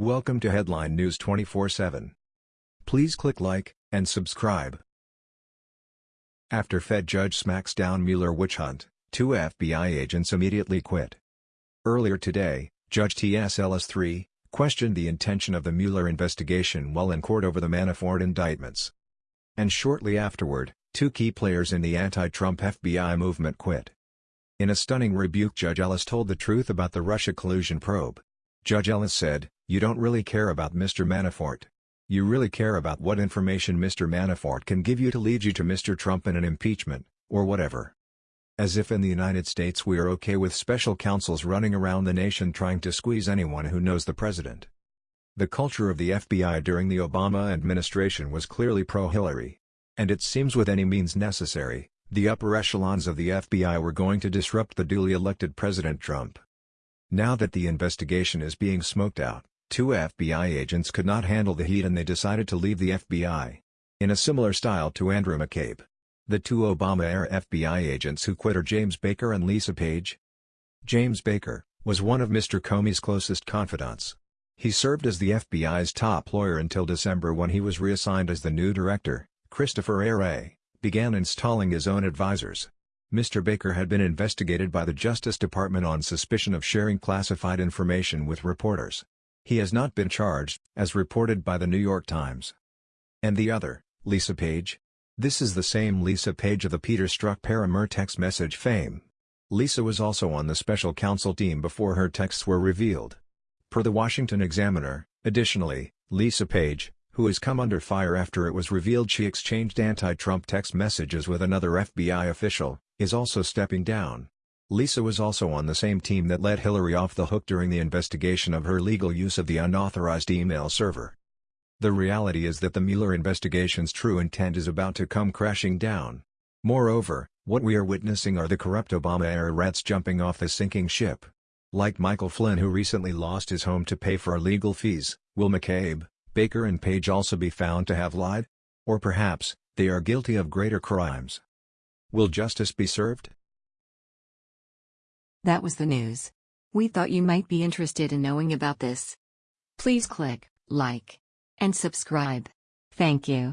Welcome to Headline News 24/7. Please click like and subscribe. After Fed judge smacks down Mueller witch hunt, two FBI agents immediately quit. Earlier today, Judge T.S. Ellis III questioned the intention of the Mueller investigation while in court over the Manafort indictments. And shortly afterward, two key players in the anti-Trump FBI movement quit. In a stunning rebuke Judge Ellis told the truth about the Russia collusion probe. Judge Ellis said, you don't really care about Mr. Manafort. You really care about what information Mr. Manafort can give you to lead you to Mr. Trump in an impeachment, or whatever. As if in the United States we are okay with special counsels running around the nation trying to squeeze anyone who knows the president. The culture of the FBI during the Obama administration was clearly pro-Hillary. And it seems with any means necessary, the upper echelons of the FBI were going to disrupt the duly elected President Trump. Now that the investigation is being smoked out, two FBI agents could not handle the heat and they decided to leave the FBI. In a similar style to Andrew McCabe. The two Obama-era FBI agents who quit are James Baker and Lisa Page. James Baker, was one of Mr. Comey's closest confidants. He served as the FBI's top lawyer until December when he was reassigned as the new director, Christopher A. Wray, began installing his own advisors. Mr. Baker had been investigated by the Justice Department on suspicion of sharing classified information with reporters. He has not been charged, as reported by the New York Times. And the other, Lisa Page? This is the same Lisa Page of the Peter Strzok Paramur text message fame. Lisa was also on the special counsel team before her texts were revealed. Per the Washington Examiner, additionally, Lisa Page, who has come under fire after it was revealed she exchanged anti-Trump text messages with another FBI official, is also stepping down. Lisa was also on the same team that let Hillary off the hook during the investigation of her legal use of the unauthorized email server. The reality is that the Mueller investigation's true intent is about to come crashing down. Moreover, what we are witnessing are the corrupt Obama-era rats jumping off the sinking ship. Like Michael Flynn who recently lost his home to pay for legal fees, will McCabe, Baker and Page also be found to have lied? Or perhaps, they are guilty of greater crimes. Will justice be served? That was the news. We thought you might be interested in knowing about this. Please click like and subscribe. Thank you.